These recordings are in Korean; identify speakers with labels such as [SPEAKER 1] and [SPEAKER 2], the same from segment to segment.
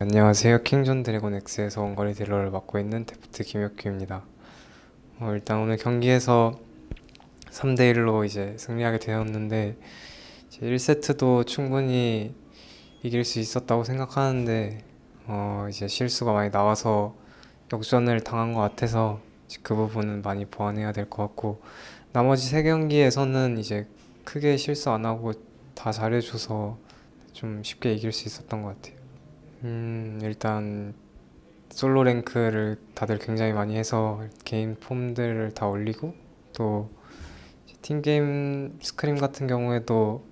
[SPEAKER 1] 안녕하세요. 킹존 드래곤 X에서 원거리 딜러를 맡고 있는 데프트 김혁규입니다. 어, 일단 오늘 경기에서 3대 1로 이제 승리하게 되었는데 이제 1세트도 충분히 이길 수 있었다고 생각하는데 어, 이제 실수가 많이 나와서 역전을 당한 것 같아서 그 부분은 많이 보완해야 될 것 같고 나머지 세 경기에서는 이제 크게 실수 안 하고 다 잘해줘서 좀 쉽게 이길 수 있었던 것 같아요. 음, 일단 솔로 랭크를 다들 굉장히 많이 해서 개인 폼들을 다 올리고 또 팀 게임 스크림 같은 경우에도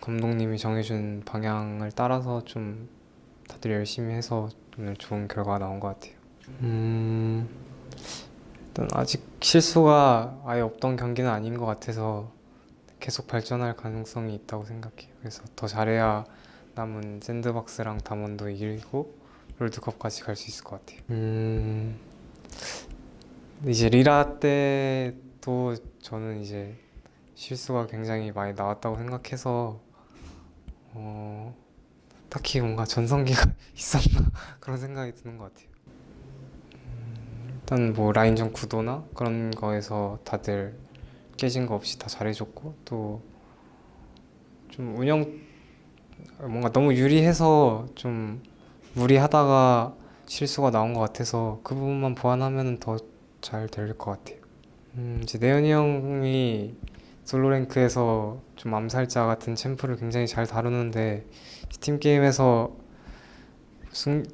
[SPEAKER 1] 감독님이 정해준 방향을 따라서 좀 다들 열심히 해서 오늘 좋은 결과가 나온 것 같아요. 음, 일단 아직 실수가 아예 없던 경기는 아닌 것 같아서 계속 발전할 가능성이 있다고 생각해요. 그래서 더 잘해야 남은 샌드박스랑 담원도 이기고 롤드컵까지 갈 수 있을 것 같아요. 음, 이제 리라 때도 저는 이제 실수가 굉장히 많이 나왔다고 생각해서 어, 딱히 뭔가 전성기가 있었나 그런 생각이 드는 것 같아요. 음, 일단 뭐 라인전 구도나 그런 거에서 다들 깨진 거 없이 다 잘해줬고 또 좀 운영 뭔가 너무 유리해서 좀 무리하다가 실수가 나온 것 같아서 그 부분만 보완하면 더 잘 될 것 같아요. 음, 이제 내연이 형이 솔로 랭크에서 좀 암살자 같은 챔프를 굉장히 잘 다루는데 팀 게임에서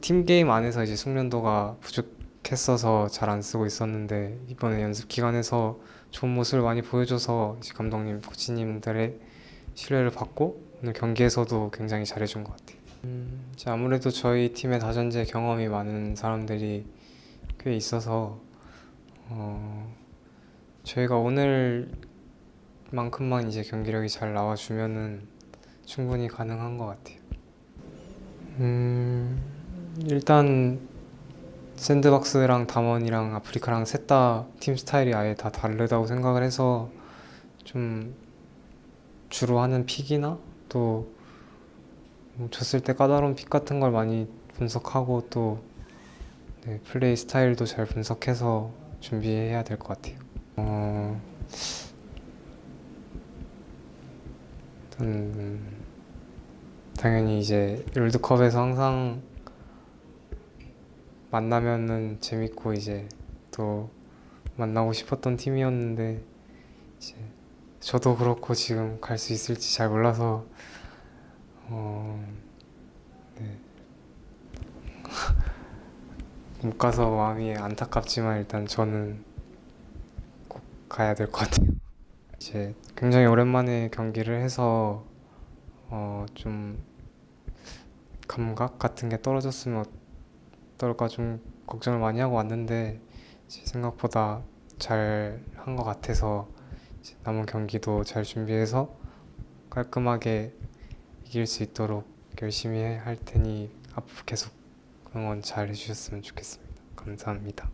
[SPEAKER 1] 팀 게임 안에서 이제 숙련도가 부족했어서 잘 안 쓰고 있었는데 이번에 연습 기간에서 좋은 모습을 많이 보여줘서 감독님, 코치님들의 신뢰를 받고 오늘 경기에서도 굉장히 잘해준 것 같아요. 음, 아무래도 저희 팀의 다전제 경험이 많은 사람들이 꽤 있어서 어, 저희가 오늘만큼만 이제 경기력이 잘 나와주면은 충분히 가능한 것 같아요. 음, 일단 샌드박스랑 담원이랑 아프리카랑 셋 다 팀 스타일이 아예 다 다르다고 생각을 해서 좀 주로 하는 pick이나 또뭐 졌을 때 까다로운 pick 같은 걸 많이 분석하고 또 네, 플레이 스타일도 잘 분석해서 준비해야 될 것 같아요. 어, 일단 음, 당연히 이제 롤드컵에서 항상 만나면은 재밌고 이제 또 만나고 싶었던 팀이었는데 이제 저도 그렇고 지금 갈 수 있을지 잘 몰라서 어, 네. 못 가서 마음이 안타깝지만 일단 저는 꼭 가야 될 것 같아요. 이제 굉장히 오랜만에 경기를 해서 어, 좀 감각 같은 게 떨어졌으면 어떨까 좀 걱정을 많이 하고 왔는데 생각보다 잘 한 것 같아서 남은 경기도 잘 준비해서 깔끔하게 이길 수 있도록 열심히 할 테니 앞으로 계속 응원 잘 해주셨으면 좋겠습니다. 감사합니다.